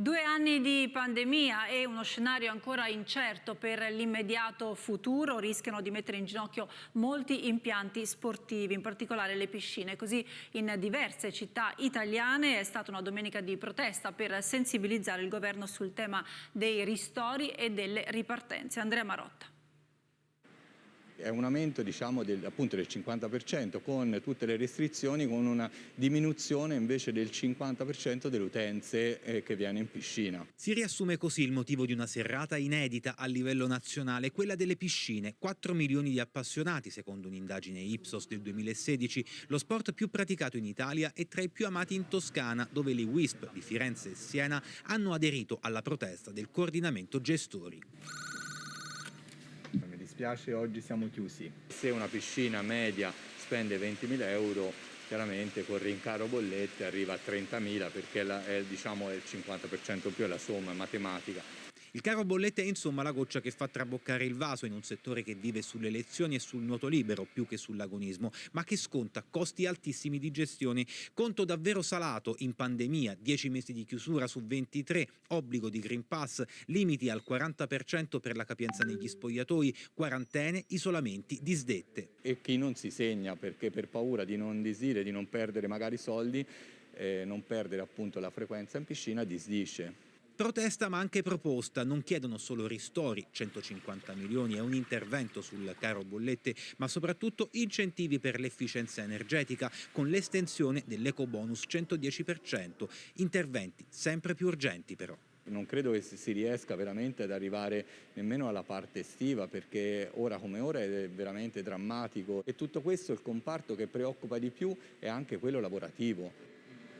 Due anni di pandemia e uno scenario ancora incerto per l'immediato futuro rischiano di mettere in ginocchio molti impianti sportivi, in particolare le piscine. Così in diverse città italiane è stata una domenica di protesta per sensibilizzare il governo sul tema dei ristori e delle ripartenze. Andrea Marotta è un aumento diciamo, del, appunto del 50% con tutte le restrizioni, con una diminuzione invece del 50% delle utenze eh, che viene in piscina. Si riassume così il motivo di una serrata inedita a livello nazionale, quella delle piscine. 4 milioni di appassionati, secondo un'indagine Ipsos del 2016, lo sport più praticato in Italia e tra i più amati in Toscana, dove le WISP di Firenze e Siena hanno aderito alla protesta del coordinamento gestori dispiace oggi siamo chiusi. Se una piscina media spende 20.000 euro chiaramente con rincaro bollette arriva a 30.000 perché è, diciamo, è il 50% più è la somma matematica il caro bollette è insomma la goccia che fa traboccare il vaso in un settore che vive sulle elezioni e sul nuoto libero più che sull'agonismo, ma che sconta costi altissimi di gestione. Conto davvero salato in pandemia, 10 mesi di chiusura su 23, obbligo di Green Pass, limiti al 40% per la capienza negli spogliatoi, quarantene, isolamenti, disdette. E chi non si segna perché per paura di non disire, di non perdere magari soldi, eh, non perdere appunto la frequenza in piscina, disdisce. Protesta ma anche proposta, non chiedono solo ristori, 150 milioni e un intervento sul caro bollette, ma soprattutto incentivi per l'efficienza energetica con l'estensione dell'eco bonus 110%, interventi sempre più urgenti però. Non credo che si riesca veramente ad arrivare nemmeno alla parte estiva perché ora come ora è veramente drammatico e tutto questo il comparto che preoccupa di più è anche quello lavorativo.